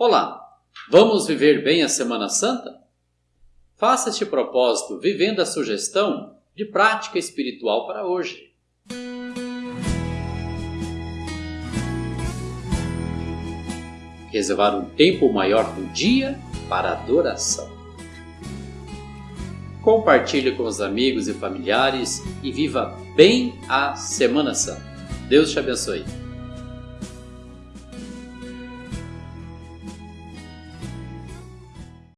Olá, vamos viver bem a Semana Santa? Faça este propósito vivendo a sugestão de prática espiritual para hoje. Reservar um tempo maior do dia para adoração. Compartilhe com os amigos e familiares e viva bem a Semana Santa. Deus te abençoe.